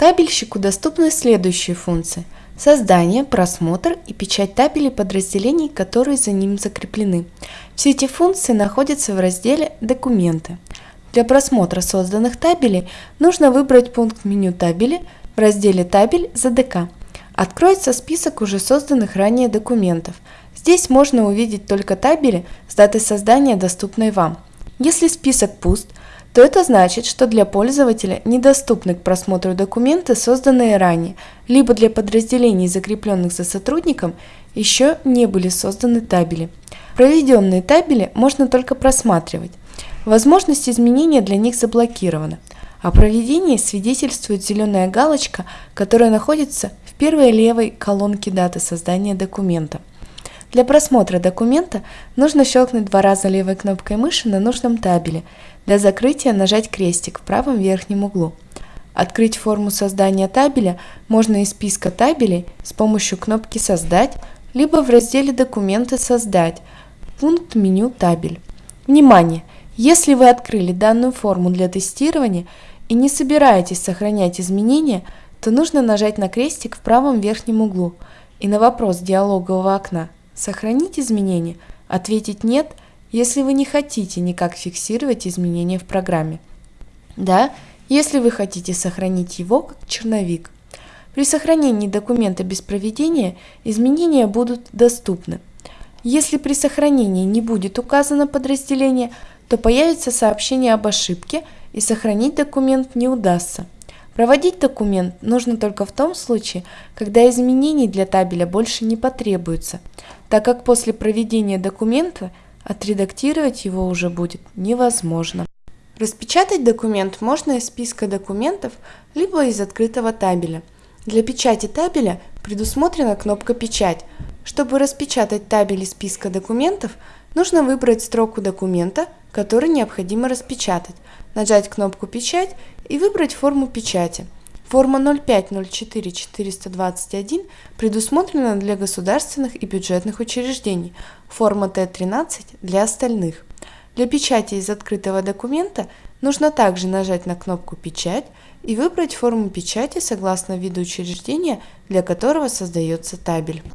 Табельщику доступны следующие функции – создание, просмотр и печать табелей подразделений, которые за ним закреплены. Все эти функции находятся в разделе «Документы». Для просмотра созданных табелей нужно выбрать пункт меню табели в разделе «Табель» ЗДК. Откроется список уже созданных ранее документов. Здесь можно увидеть только табели с датой создания, доступной вам. Если список пуст – то это значит, что для пользователя недоступны к просмотру документы, созданные ранее, либо для подразделений, закрепленных за сотрудником, еще не были созданы табели. Проведенные табели можно только просматривать. Возможность изменения для них заблокирована. О проведении свидетельствует зеленая галочка, которая находится в первой левой колонке даты создания документа. Для просмотра документа нужно щелкнуть два раза левой кнопкой мыши на нужном табеле – для закрытия нажать крестик в правом верхнем углу. Открыть форму создания табеля можно из списка табелей с помощью кнопки «Создать» либо в разделе «Документы создать» пункт меню «Табель». Внимание! Если вы открыли данную форму для тестирования и не собираетесь сохранять изменения, то нужно нажать на крестик в правом верхнем углу и на вопрос диалогового окна «Сохранить изменения?» ответить «Нет» если вы не хотите никак фиксировать изменения в программе. Да, если вы хотите сохранить его как черновик. При сохранении документа без проведения изменения будут доступны. Если при сохранении не будет указано подразделение, то появится сообщение об ошибке и сохранить документ не удастся. Проводить документ нужно только в том случае, когда изменений для табеля больше не потребуется, так как после проведения документа Отредактировать его уже будет невозможно. Распечатать документ можно из списка документов, либо из открытого табеля. Для печати табеля предусмотрена кнопка «Печать». Чтобы распечатать табель из списка документов, нужно выбрать строку документа, который необходимо распечатать, нажать кнопку «Печать» и выбрать форму печати – Форма 0504421 предусмотрена для государственных и бюджетных учреждений, форма Т13 для остальных. Для печати из открытого документа нужно также нажать на кнопку «Печать» и выбрать форму печати согласно виду учреждения, для которого создается табель.